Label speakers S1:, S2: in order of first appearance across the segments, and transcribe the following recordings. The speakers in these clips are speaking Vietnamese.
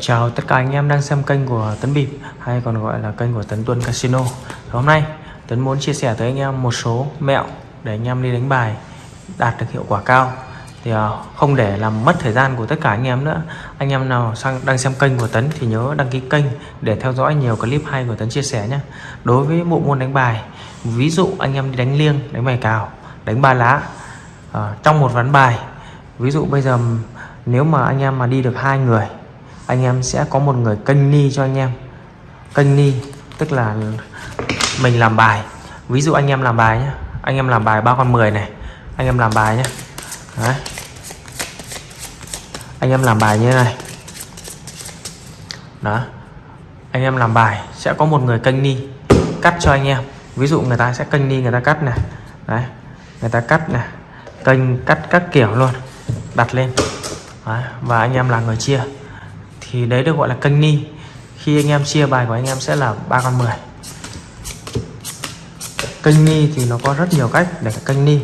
S1: Chào tất cả anh em đang xem kênh của Tấn Bịp hay còn gọi là kênh của Tấn Tuân Casino. Hôm nay Tấn muốn chia sẻ tới anh em một số mẹo để anh em đi đánh bài đạt được hiệu quả cao. Thì à, không để làm mất thời gian của tất cả anh em nữa. Anh em nào sang đang xem kênh của Tấn thì nhớ đăng ký kênh để theo dõi nhiều clip hay của Tấn chia sẻ nhé. Đối với bộ môn đánh bài ví dụ anh em đi đánh liêng đánh bài cào đánh ba lá à, trong một ván bài ví dụ bây giờ nếu mà anh em mà đi được hai người anh em sẽ có một người kênh ni cho anh em. Kênh ni tức là mình làm bài. Ví dụ anh em làm bài nhé anh em làm bài ba con 10 này. Anh em làm bài nhé Đấy. anh em làm bài như thế này. Đó. Anh em làm bài sẽ có một người kênh ni cắt cho anh em. Ví dụ người ta sẽ kênh ni người ta cắt này. Đấy. Người ta cắt này. Kênh cắt các kiểu luôn. Đặt lên. Đấy. và anh em là người chia thì đấy được gọi là kênh ni. Khi anh em chia bài của anh em sẽ là ba con 10 kênh ni thì nó có rất nhiều cách để kênh ni.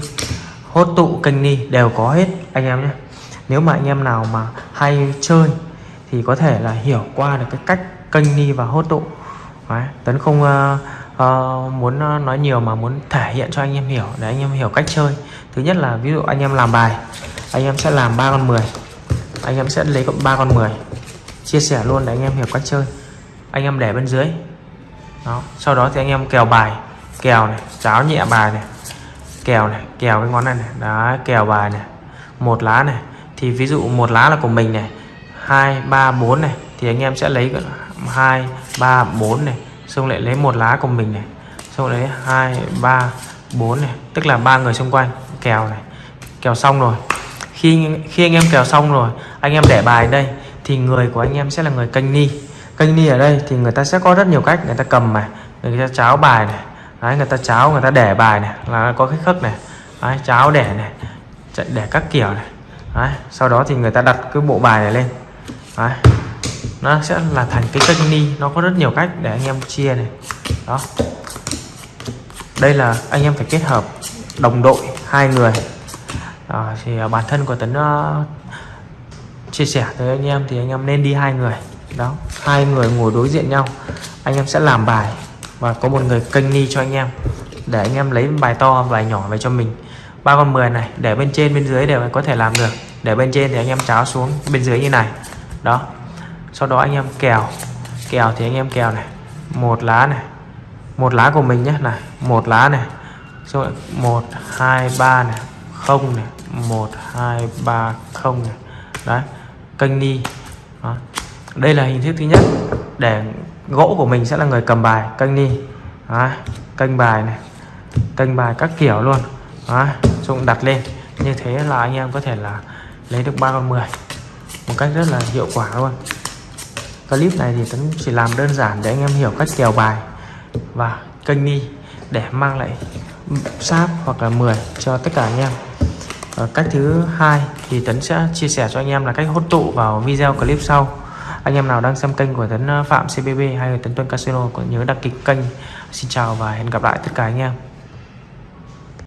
S1: Hốt tụ kênh ni đều có hết anh em nhé. Nếu mà anh em nào mà hay chơi thì có thể là hiểu qua được cái cách kênh ni và hốt tụ. Đấy, tấn không uh, uh, muốn ờ, nói nhiều mà muốn thể hiện cho anh em hiểu để anh em hiểu cách chơi. Thứ nhất là ví dụ anh em làm bài anh em sẽ làm ba con 10 anh em sẽ lấy ba con 10 chia sẻ luôn để anh em hiểu cách chơi. Anh em để bên dưới. Đó, sau đó thì anh em kèo bài, kèo này, cháo nhẹ bài này, kèo này, kèo cái ngón này này. Đó kèo bài này, một lá này. Thì ví dụ một lá là của mình này, hai, ba, bốn này, thì anh em sẽ lấy hai, ba, bốn này, xong lại lấy một lá của mình này. Xong lấy hai, ba, bốn này, tức là ba người xung quanh, kèo này. Kèo xong rồi khi khi anh em kèo xong rồi anh em để bài đây thì người của anh em sẽ là người canh ni. Canh ni ở đây thì người ta sẽ có rất nhiều cách người ta cầm này người ta cháo bài này đấy, người ta cháo người ta để bài này là có cái khớp này đấy, cháo để này để các kiểu này đấy, sau đó thì người ta đặt cái bộ bài này lên đấy, nó sẽ là thành cái kênh ni nó có rất nhiều cách để anh em chia này đó. Đây là anh em phải kết hợp đồng đội hai người à, thì bản thân của tấn uh, chia sẻ tới anh em thì anh em nên đi hai người. Đó hai người ngồi đối diện nhau. Anh em sẽ làm bài và có một người kênh ni cho anh em để anh em lấy bài to bài nhỏ về cho mình. Ba con 10 này để bên trên bên dưới đều có thể làm được. Để bên trên thì anh em cháo xuống bên dưới như này. Đó sau đó anh em kèo. Kèo thì anh em kèo này. Một lá này. Một lá của mình nhé này. Một lá này. Rồi một hai ba này. Không này một hai ba không này đấy, kênh ni đó. đây là hình thức thứ nhất để gỗ của mình sẽ là người cầm bài, kênh ni đó. kênh bài này, kênh bài các kiểu luôn đó. chúng đặt lên như thế là anh em có thể là lấy được ba con 10 một cách rất là hiệu quả luôn clip này thì Tấn chỉ làm đơn giản để anh em hiểu cách kèo bài và kênh ni để mang lại sáp hoặc là 10 cho tất cả anh em Ờ, cách thứ hai thì Tấn sẽ chia sẻ cho anh em là cách hốt tụ vào video clip sau. Anh em nào đang xem kênh của Tấn ờ, Phạm CBB hay Tấn Tuân Casino có nhớ đăng ký kênh. Xin chào và hẹn gặp lại tất cả anh em.